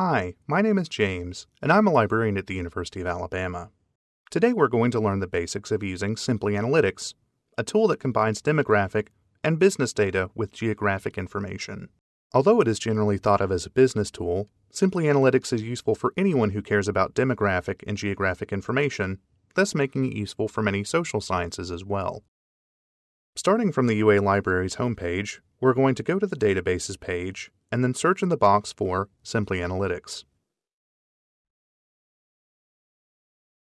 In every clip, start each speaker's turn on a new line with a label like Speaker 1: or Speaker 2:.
Speaker 1: Hi, my name is James, and I'm a librarian at the University of Alabama. Today we're going to learn the basics of using Simply Analytics, a tool that combines demographic and business data with geographic information. Although it is generally thought of as a business tool, Simply Analytics is useful for anyone who cares about demographic and geographic information, thus making it useful for many social sciences as well. Starting from the UA Library's homepage, we're going to go to the Databases page and then search in the box for Simply Analytics.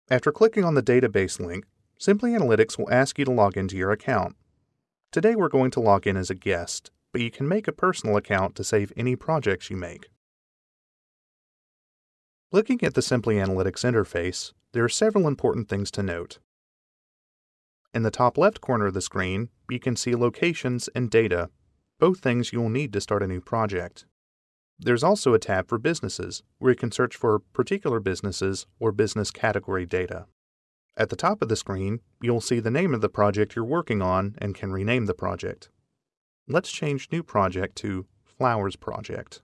Speaker 1: After clicking on the database link, Simply Analytics will ask you to log into your account. Today we're going to log in as a guest, but you can make a personal account to save any projects you make. Looking at the Simply Analytics interface, there are several important things to note. In the top left corner of the screen, you can see locations and data, both things you will need to start a new project. There's also a tab for businesses, where you can search for particular businesses or business category data. At the top of the screen, you'll see the name of the project you're working on and can rename the project. Let's change New Project to Flowers Project.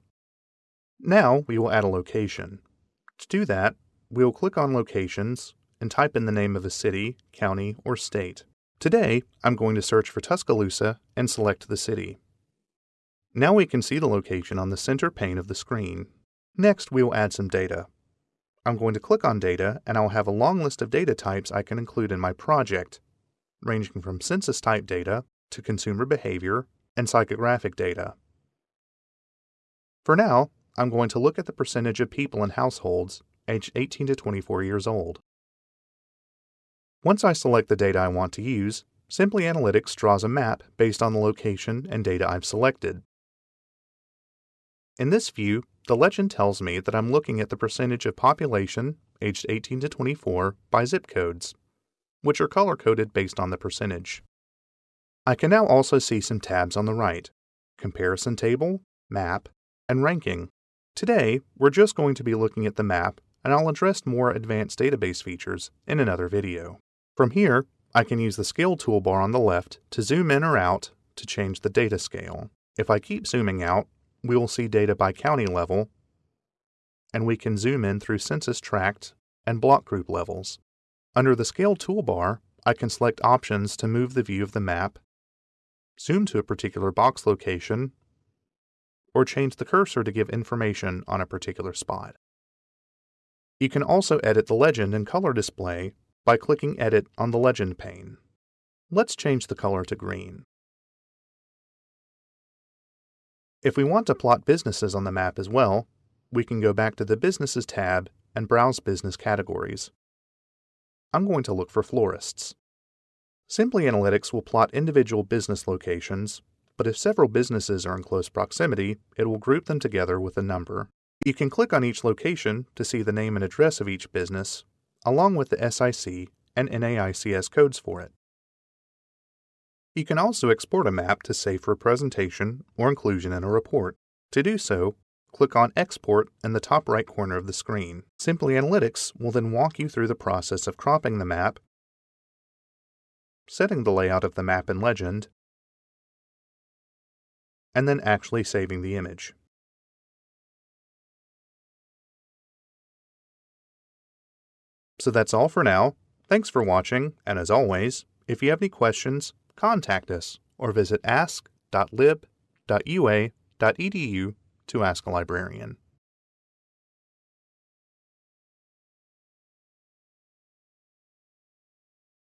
Speaker 1: Now we will add a location. To do that, we will click on Locations and type in the name of a city, county, or state. Today, I'm going to search for Tuscaloosa and select the city. Now we can see the location on the center pane of the screen. Next, we will add some data. I'm going to click on Data, and I'll have a long list of data types I can include in my project, ranging from census type data to consumer behavior and psychographic data. For now, I'm going to look at the percentage of people in households aged 18 to 24 years old. Once I select the data I want to use, Simply Analytics draws a map based on the location and data I've selected. In this view, the legend tells me that I'm looking at the percentage of population aged 18 to 24 by zip codes, which are color coded based on the percentage. I can now also see some tabs on the right Comparison Table, Map, and Ranking. Today, we're just going to be looking at the map, and I'll address more advanced database features in another video. From here, I can use the Scale toolbar on the left to zoom in or out to change the data scale. If I keep zooming out, we will see data by county level, and we can zoom in through census tract and block group levels. Under the Scale toolbar, I can select options to move the view of the map, zoom to a particular box location, or change the cursor to give information on a particular spot. You can also edit the legend and color display by clicking Edit on the Legend pane. Let's change the color to green. If we want to plot businesses on the map as well, we can go back to the Businesses tab and browse business categories. I'm going to look for florists. Simply Analytics will plot individual business locations, but if several businesses are in close proximity, it will group them together with a number. You can click on each location to see the name and address of each business, along with the SIC and NAICS codes for it. You can also export a map to save for presentation or inclusion in a report. To do so, click on Export in the top right corner of the screen. Simply Analytics will then walk you through the process of cropping the map, setting the layout of the map in Legend, and then actually saving the image. So that's all for now. Thanks for watching, and as always, if you have any questions, contact us or visit ask.lib.ua.edu to ask a librarian.